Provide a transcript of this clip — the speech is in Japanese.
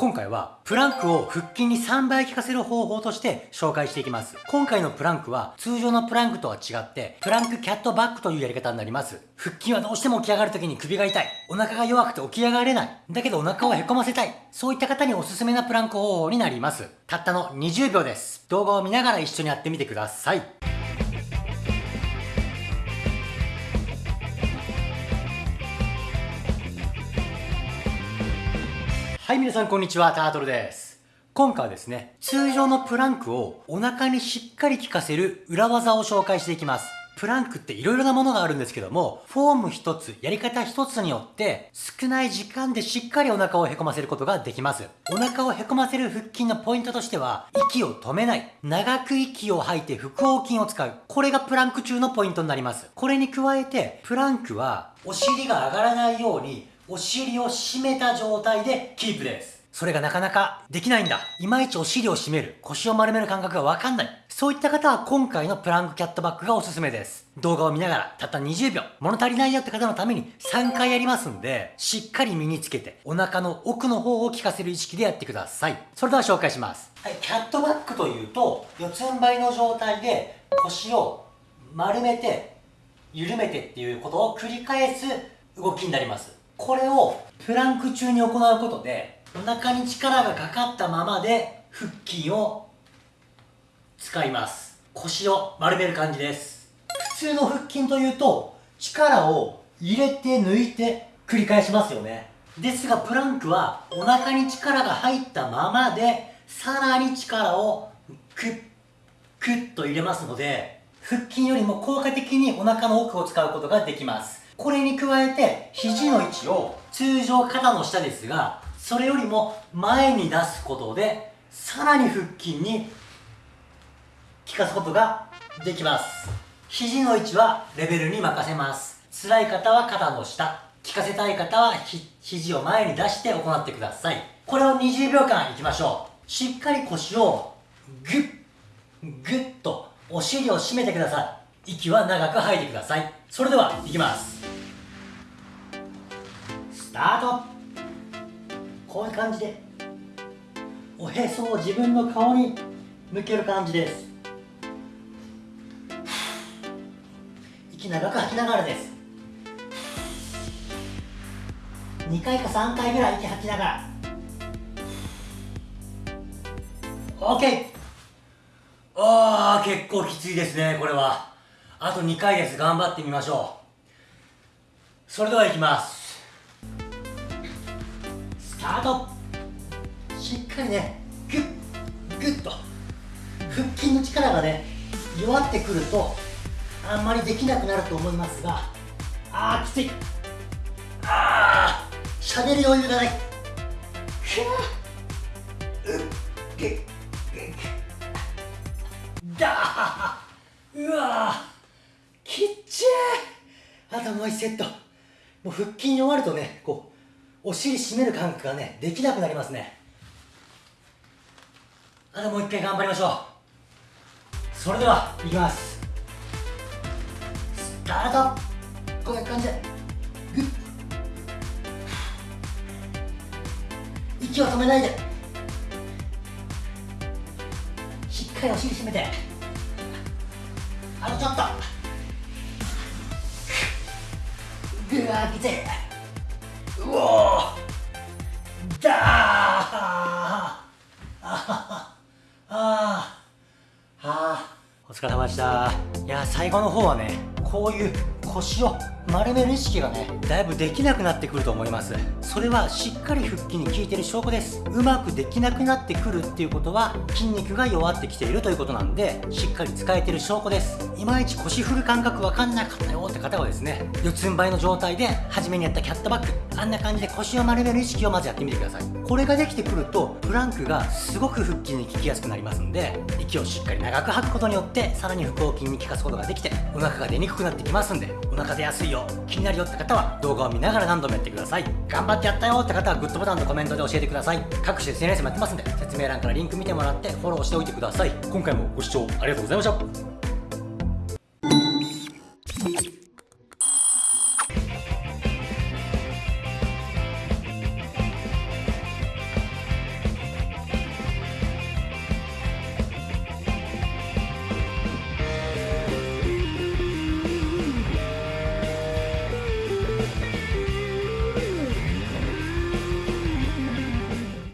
今回はプランクを腹筋に3倍効かせる方法として紹介していきます。今回のプランクは通常のプランクとは違ってプランクキャットバックというやり方になります。腹筋はどうしても起き上がる時に首が痛い。お腹が弱くて起き上がれない。だけどお腹をへこませたい。そういった方におすすめなプランク方法になります。たったの20秒です。動画を見ながら一緒にやってみてください。はい、皆さんこんにちは、タートルです。今回はですね、通常のプランクをお腹にしっかり効かせる裏技を紹介していきます。プランクって色々なものがあるんですけども、フォーム一つ、やり方一つによって、少ない時間でしっかりお腹をへこませることができます。お腹をへこませる腹筋のポイントとしては、息を止めない。長く息を吐いて腹横筋を使う。これがプランク中のポイントになります。これに加えて、プランクは、お尻が上がらないように、お尻を締めた状態でキープです。それがなかなかできないんだ。いまいちお尻を締める、腰を丸める感覚がわかんない。そういった方は今回のプランクキャットバックがおすすめです。動画を見ながらたった20秒、物足りないよって方のために3回やりますんで、しっかり身につけてお腹の奥の方を効かせる意識でやってください。それでは紹介します。はい、キャットバックというと、四つん這いの状態で腰を丸めて、緩めてっていうことを繰り返す動きになります。これをプランク中に行うことでお腹に力がかかったままで腹筋を使います。腰を丸める感じです。普通の腹筋というと力を入れて抜いて繰り返しますよね。ですがプランクはお腹に力が入ったままでさらに力をクックッと入れますので腹筋よりも効果的にお腹の奥を使うことができます。これに加えて肘の位置を通常肩の下ですがそれよりも前に出すことでさらに腹筋に効かすことができます。肘の位置はレベルに任せます。辛い方は肩の下。効かせたい方は肘を前に出して行ってください。これを20秒間いきましょう。しっかり腰をグッグッとお尻を締めてください。息は長く吐いてください。それではいきます。スタート。こういう感じで。おへそを自分の顔に向ける感じです。息長く吐きながらです。2回か3回ぐらい息吐きながら。OK ああ結構きついですねこれは。あと2回です。頑張ってみましょう。それではいきます。ート。しっかりねグッグッと。腹筋の力がね弱ってくるとあんまりできなくなると思いますがあーきつい。ああしゃべる余裕がない。ひゃーうっげっだー。うわきっちー。あともう1セット。もう腹筋弱るとねこうお尻締める感覚がねできなくなりますね。あともう一回頑張りましょう。それではいきます。スタート。こういう感じで。グッ。息を止めないで。しっかりお尻締めて。あとちょっと。ぐわーきつい疲れ様でした。いや最後の方はねこういう腰を丸める意識がねだいぶできなくなってくると思います。それはしっかり腹筋に効いてる証拠です。うまくできなくなってくるっていうことは筋肉が弱ってきているということなんでしっかり使えてる証拠です。いまいち腰振る感覚わかんなかったよって方はですね四つん這いの状態で初めにやったキャットバック。あんな感じで腰を丸める意識をまずやってみてください。これができてくるとプランクがすごく腹筋に効きやすくなりますんで息をしっかり長く吐くことによってさらに腹横筋に効かすことができてお腹が出にくくなってきますんでお腹出やすいよよ気になるよって方は動画を見ながら何度もやってください。頑張ってやったよって方はグッドボタンとコメントで教えてください。各種 SNS もやってますんで説明欄からリンク見てもらってフォローしておいてください。今回もご視聴ありがとうございました。